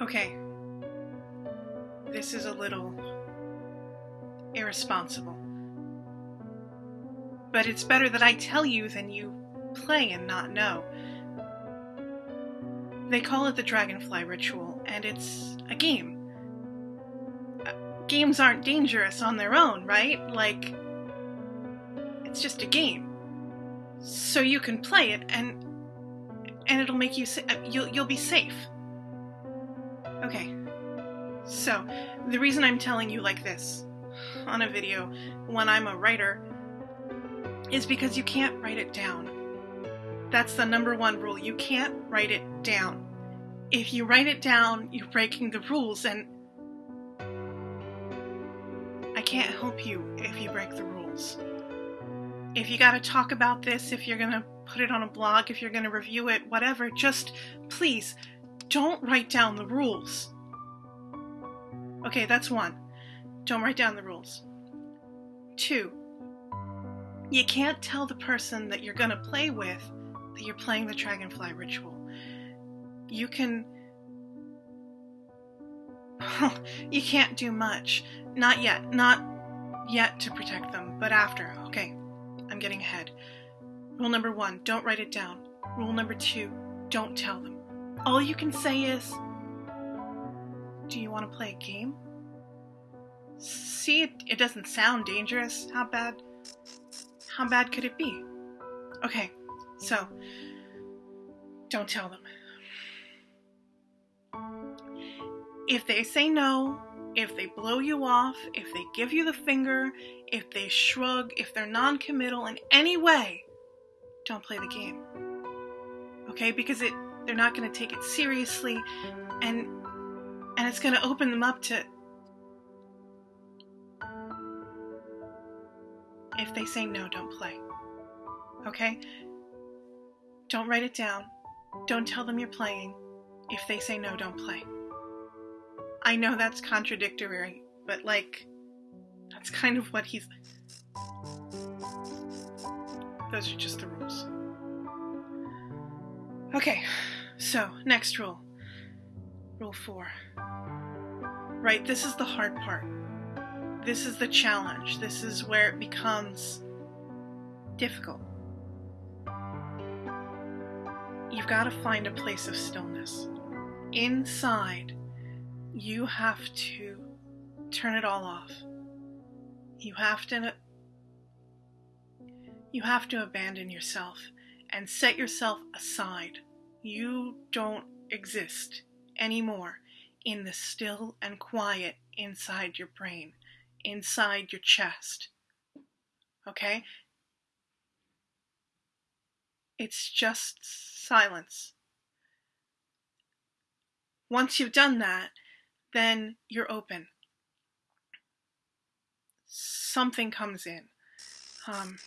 Okay. This is a little irresponsible. But it's better that I tell you than you play and not know. They call it the Dragonfly Ritual, and it's a game. Uh, games aren't dangerous on their own, right? Like, it's just a game. So you can play it, and and it'll make you sa- uh, you'll you'll be safe. Okay. So, the reason I'm telling you like this on a video when I'm a writer is because you can't write it down. That's the number one rule. You can't write it down. If you write it down, you're breaking the rules, and I can't help you if you break the rules. If you gotta talk about this, if you're gonna put it on a blog, if you're gonna review it, whatever, just please don't write down the rules. Okay, that's one. Don't write down the rules. Two, you can't tell the person that you're gonna play with that you're playing the Dragonfly Ritual. You can. you can't do much. Not yet. Not yet to protect them, but after. Okay, I'm getting ahead. Rule number one don't write it down. Rule number two don't tell them. All you can say is, Do you want to play a game? See, it, it doesn't sound dangerous. How bad? How bad could it be? Okay, so don't tell them. If they say no, if they blow you off, if they give you the finger, if they shrug, if they're non committal in any way, don't play the game. Okay? Because it they're not going to take it seriously and and it's going to open them up to if they say no, don't play. Okay? Don't write it down. Don't tell them you're playing. If they say no, don't play. I know that's contradictory, but like, that's kind of what he's. Those are just the rules. Okay, so next rule. Rule four. Right, this is the hard part. This is the challenge. This is where it becomes difficult. You've got to find a place of stillness. Inside, you have to turn it all off. You have to you have to abandon yourself and set yourself aside. You don't exist anymore in the still and quiet inside your brain, inside your chest. Okay? It's just silence. Once you've done that, then you're open. Something comes in. Um,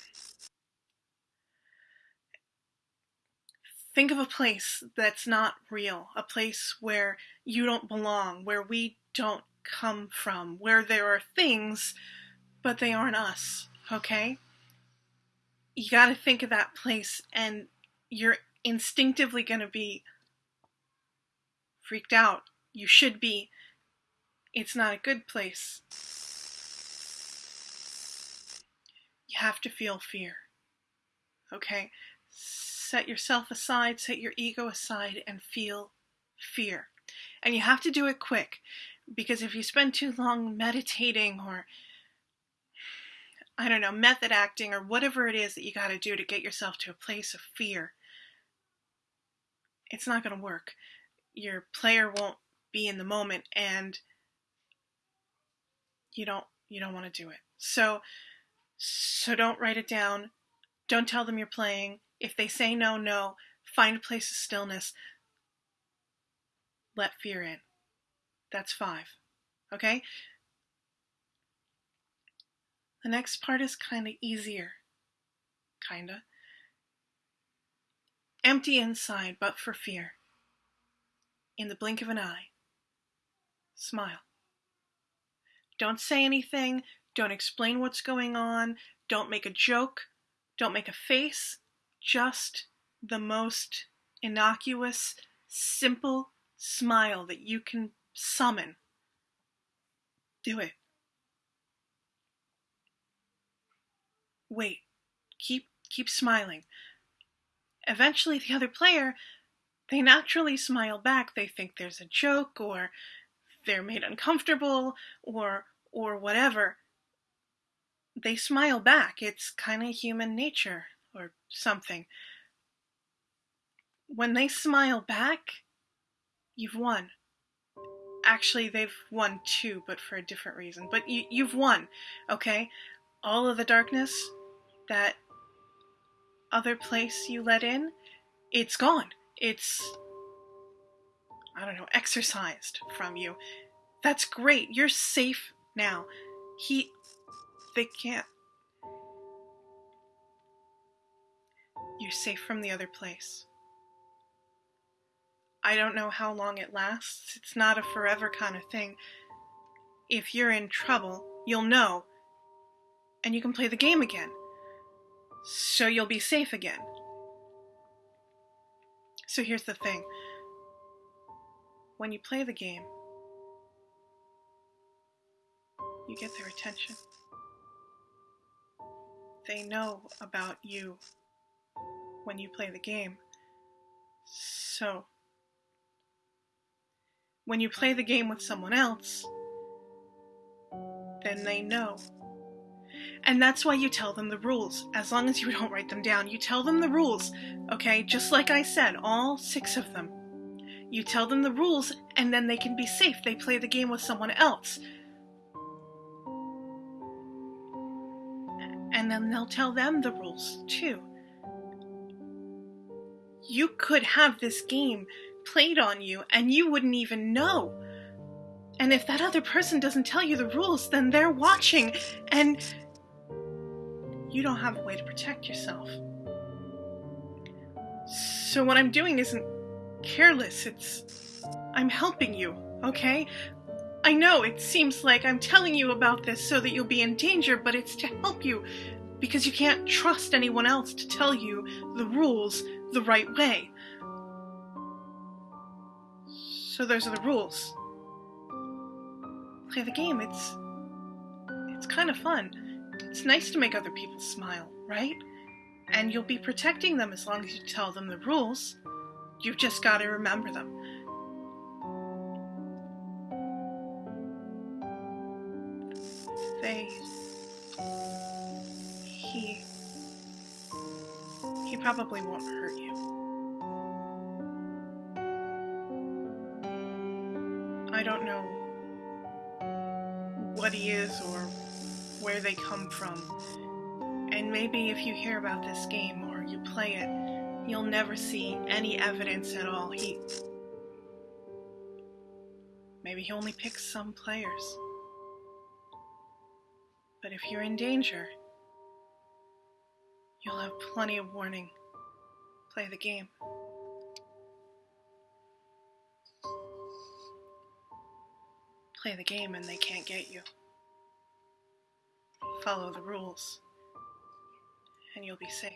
think of a place that's not real, a place where you don't belong, where we don't come from, where there are things, but they aren't us, okay? You gotta think of that place, and you're instinctively gonna be freaked out. You should be. It's not a good place. You have to feel fear. Okay? Set yourself aside, set your ego aside, and feel fear. And you have to do it quick because if you spend too long meditating or I don't know, method acting or whatever it is that you got to do to get yourself to a place of fear, it's not going to work. Your player won't be in the moment and you don't you don't want to do it. So so don't write it down. Don't tell them you're playing. If they say no, no. Find a place of stillness. Let fear in. That's 5. Okay? The next part is kind of easier. Kinda. Empty inside, but for fear. In the blink of an eye. Smile. Don't say anything. Don't explain what's going on. Don't make a joke. Don't make a face. Just the most innocuous, simple smile that you can summon. Do it. Wait. Keep keep smiling. Eventually the other player they naturally smile back. They think there's a joke or they're made uncomfortable or or whatever. They smile back. It's kind of human nature or something. When they smile back, you've won. Actually, they've won too, but for a different reason. But you, you've won, okay? All of the darkness, that other place you let in, it's gone. It's, I don't know, exorcised from you. That's great. You're safe now. He, they can't. You're safe from the other place. I don't know how long it lasts. It's not a forever kind of thing. If you're in trouble, you'll know, and you can play the game again. So you'll be safe again. So here's the thing. When you play the game, you get their attention. They know about you when you play the game. So, when you play the game with someone else, then they know. And that's why you tell them the rules. As long as you don't write them down, you tell them the rules, okay? Just like I said, all six of them. You tell them the rules, and then they can be safe. They play the game with someone else. And then they'll tell them the rules, too. You could have this game played on you and you wouldn't even know. And if that other person doesn't tell you the rules, then they're watching and you don't have a way to protect yourself. So what I'm doing isn't careless, it's. I'm helping you, okay? I know it seems like I'm telling you about this so that you'll be in danger, but it's to help you because you can't trust anyone else to tell you the rules the right way. So those are the rules. Play the game. It's it's kind of fun. It's nice to make other people smile, right? And you'll be protecting them as long as you tell them the rules. You've just got to remember them. They probably won't hurt you. I don't know what he is or where they come from. And maybe if you hear about this game or you play it, you'll never see any evidence at all. He. Maybe he only picks some players. But if you're in danger, you'll have plenty of warning. Play the game. Play the game and they can't get you. Follow the rules, and you'll be safe.